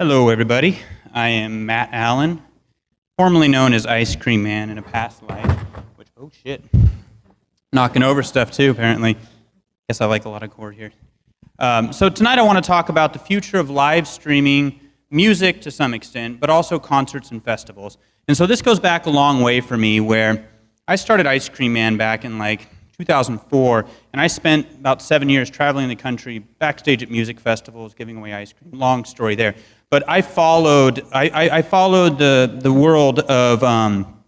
Hello, everybody. I am Matt Allen, formerly known as Ice Cream Man in a past life. Which, oh shit, knocking over stuff too. Apparently, guess I like a lot of cord here. Um, so tonight I want to talk about the future of live streaming music to some extent, but also concerts and festivals. And so this goes back a long way for me, where I started Ice Cream Man back in like 2004, and I spent about seven years traveling the country, backstage at music festivals, giving away ice cream. Long story there. But I followed, I, I, I followed the, the world of, um,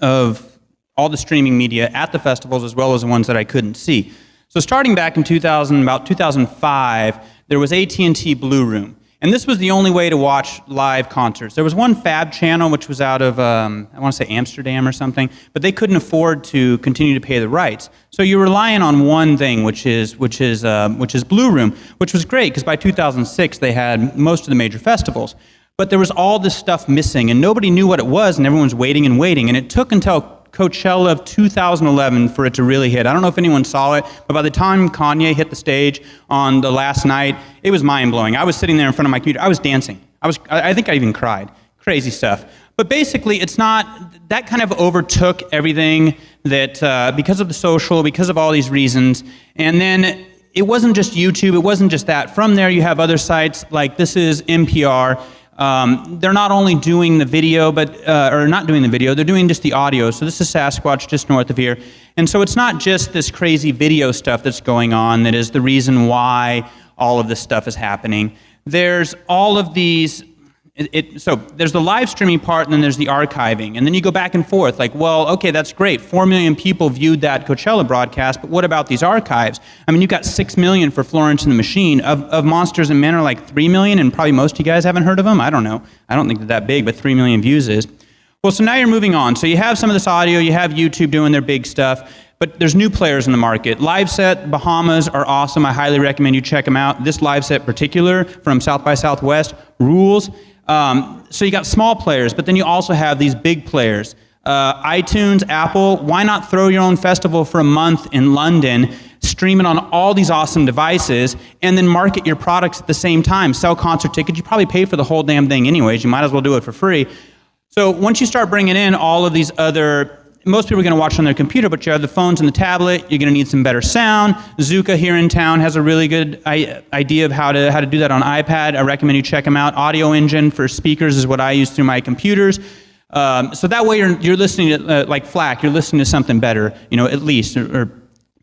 of all the streaming media at the festivals as well as the ones that I couldn't see. So starting back in 2000, about 2005, there was AT&T Blue Room. And this was the only way to watch live concerts. There was one Fab channel, which was out of, um, I want to say Amsterdam or something, but they couldn't afford to continue to pay the rights. So you're relying on one thing, which is, which is, uh, which is Blue Room, which was great because by 2006 they had most of the major festivals. But there was all this stuff missing, and nobody knew what it was, and everyone was waiting and waiting. And it took until Coachella of 2011 for it to really hit. I don't know if anyone saw it, but by the time Kanye hit the stage on the last night, it was mind-blowing. I was sitting there in front of my computer. I was dancing. I, was, I think I even cried. Crazy stuff. But basically, it's not, that kind of overtook everything that, uh, because of the social, because of all these reasons. And then it wasn't just YouTube, it wasn't just that. From there, you have other sites like this is NPR, um, they're not only doing the video, but uh, or not doing the video, they're doing just the audio. So this is Sasquatch just north of here. And so it's not just this crazy video stuff that's going on that is the reason why all of this stuff is happening. There's all of these it, it, so there's the live streaming part and then there's the archiving. And then you go back and forth like, well, okay, that's great. Four million people viewed that Coachella broadcast, but what about these archives? I mean, you've got six million for Florence and the Machine. Of, of Monsters and Men are like three million and probably most of you guys haven't heard of them. I don't know. I don't think they're that big, but three million views is. Well, so now you're moving on. So you have some of this audio, you have YouTube doing their big stuff, but there's new players in the market. Liveset Bahamas are awesome. I highly recommend you check them out. This Liveset particular from South by Southwest rules. Um, so you got small players, but then you also have these big players. Uh, iTunes, Apple, why not throw your own festival for a month in London, stream it on all these awesome devices, and then market your products at the same time. Sell concert tickets, you probably pay for the whole damn thing anyways, you might as well do it for free. So once you start bringing in all of these other most people are going to watch on their computer, but you have the phones and the tablet. You're going to need some better sound. Zuka here in town has a really good idea of how to, how to do that on iPad. I recommend you check them out. Audioengine for speakers is what I use through my computers. Um, so that way you're, you're listening to, uh, like FLAC, you're listening to something better, you know, at least, or, or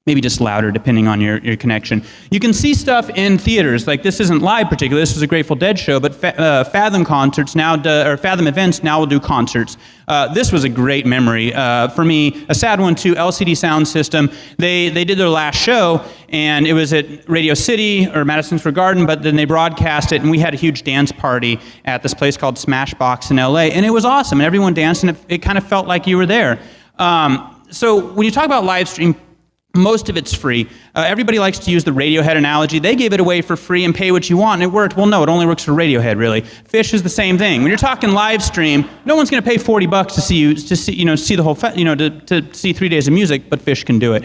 maybe just louder depending on your, your connection. You can see stuff in theaters, like this isn't live particularly, this is a Grateful Dead show, but fa uh, Fathom concerts now, do, or Fathom events now will do concerts. Uh, this was a great memory uh, for me, a sad one too, LCD Soundsystem. They, they did their last show and it was at Radio City or Madison Square Garden, but then they broadcast it and we had a huge dance party at this place called Smashbox in LA and it was awesome and everyone danced and it, it kind of felt like you were there. Um, so when you talk about live stream most of it's free. Uh, everybody likes to use the Radiohead analogy. They gave it away for free and pay what you want, and it worked. Well, no, it only works for Radiohead, really. Phish is the same thing. When you're talking live stream, no one's going to pay 40 bucks to see you to see you know see the whole you know to, to see three days of music, but Phish can do it.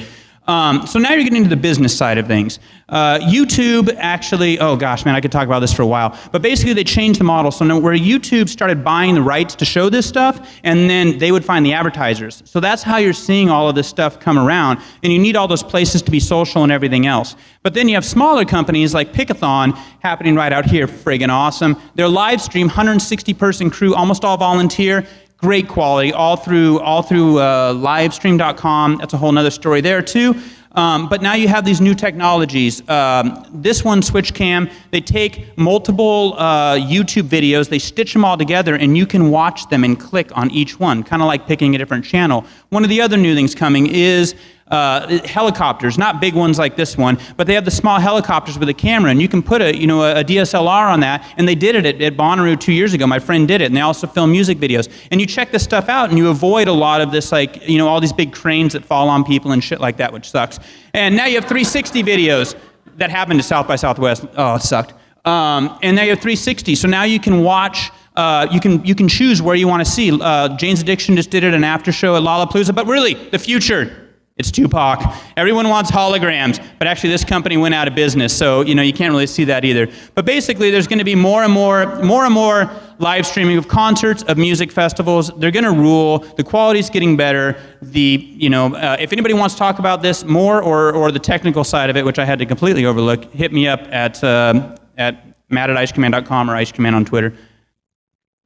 Um, so now you're getting into the business side of things. Uh, YouTube actually, oh gosh, man, I could talk about this for a while. But basically, they changed the model. So now where YouTube started buying the rights to show this stuff, and then they would find the advertisers. So that's how you're seeing all of this stuff come around. And you need all those places to be social and everything else. But then you have smaller companies like Pickathon happening right out here, friggin' awesome. Their live stream, 160 person crew, almost all volunteer great quality all through, all through uh, livestream.com. That's a whole other story there too. Um, but now you have these new technologies. Um, this one, SwitchCam, they take multiple uh, YouTube videos, they stitch them all together, and you can watch them and click on each one, kind of like picking a different channel. One of the other new things coming is uh, helicopters, not big ones like this one, but they have the small helicopters with a camera, and you can put a, you know, a, DSLR on that, and they did it at, at Bonnaroo two years ago. My friend did it, and they also film music videos. And you check this stuff out, and you avoid a lot of this, like, you know, all these big cranes that fall on people and shit like that, which sucks. And now you have 360 videos that happened to South by Southwest. Oh, it sucked. Um, and now you have 360, so now you can watch uh, you can you can choose where you want to see. Uh, Jane's Addiction just did it an after show at Lollapalooza, but really the future It's Tupac. Everyone wants holograms, but actually this company went out of business, so you know you can't really see that either. But basically, there's going to be more and more, more and more live streaming of concerts, of music festivals. They're going to rule. The quality's getting better. The you know, uh, if anybody wants to talk about this more or or the technical side of it, which I had to completely overlook, hit me up at uh, at matt at icecreamman.com or icecreamman on Twitter.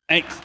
Thanks.